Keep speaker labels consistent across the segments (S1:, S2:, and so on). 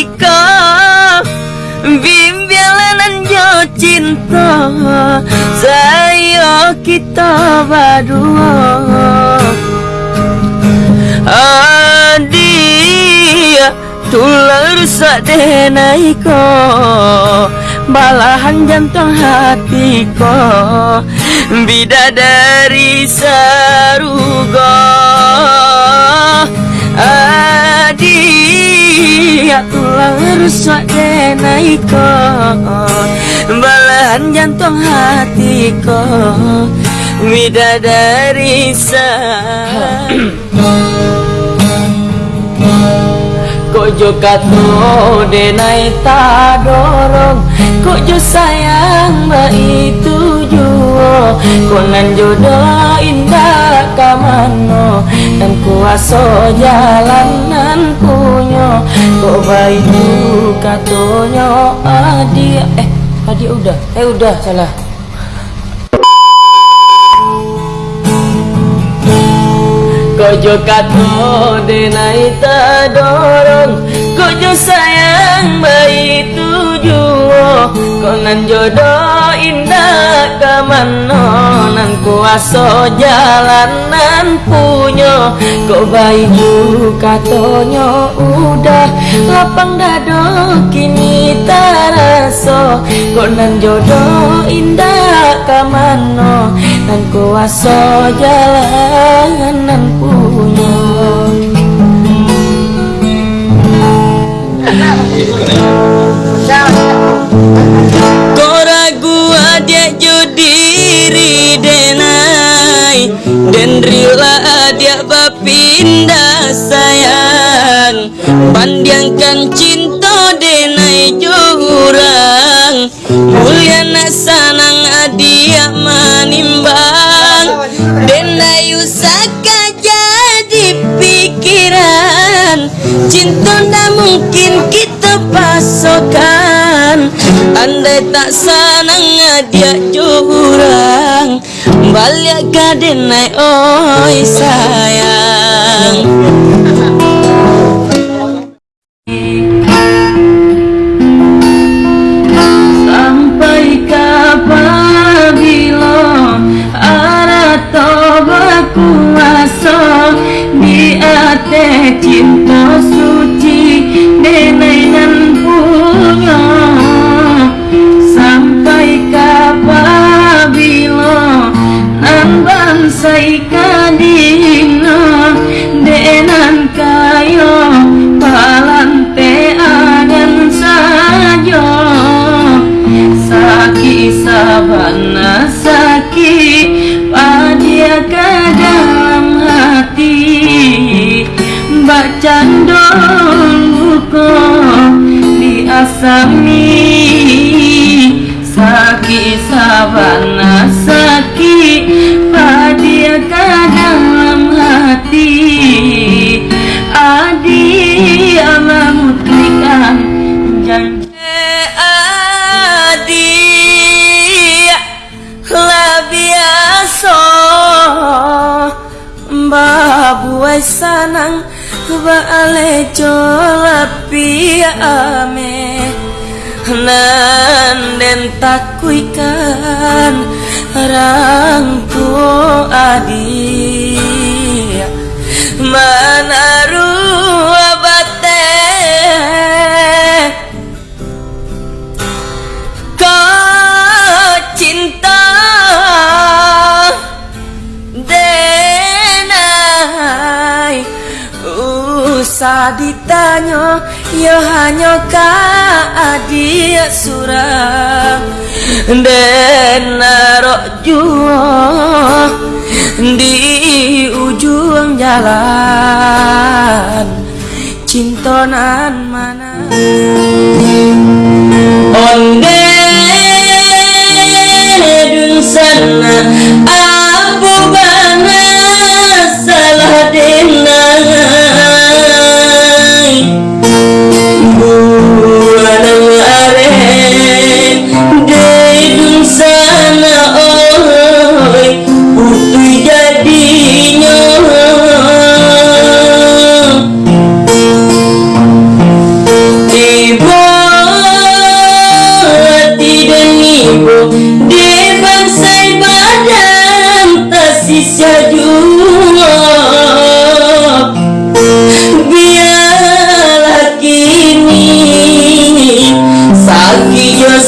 S1: iko Bimbelanan yo cinta Saya kita berdua. Adia tular sadenai ko Balahan jantung hatiku. Bidadari sarugo. Adia tular sadenai ko Balahan jantung hatiku Bidadari sarugo Kojo kato denai ta dorong. Kojo sayang ma itu juo. Konan jodoh indah kamano Dan jalanan punyo Kok bayu katonyo adia Eh adia udah Eh udah, salah. Kojo kato denai ta dorong Kojo sayang Konan jodoh indah kamano Nan kuaso jalanan punyo Kok bayi katonyo udah Lapang dado kini taraso Konan jodoh indah kamano Nan kuaso jalanan punyo adia bapinda sayang. Pandiangkan cinta denai jurang. Mulia sanang adia manimbang Denai usaka jadi pikiran. Cinta tak mungkin kita pasokan. Andai tak sanang dia jurang Balik ka din ay oy sayang. Bansai kadina Denan kayo Palante agan saja Saki sabana saki Padia ke dalam hati. Baca buku di asami Saki sabana Baale jolapi ame. Nanden takuikan Rangku adi Ditanya Ya hanya ka adia surang Denarok Di ujung jalan. Cintonan mana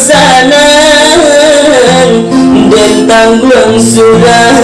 S1: sana. Dan tanggung surah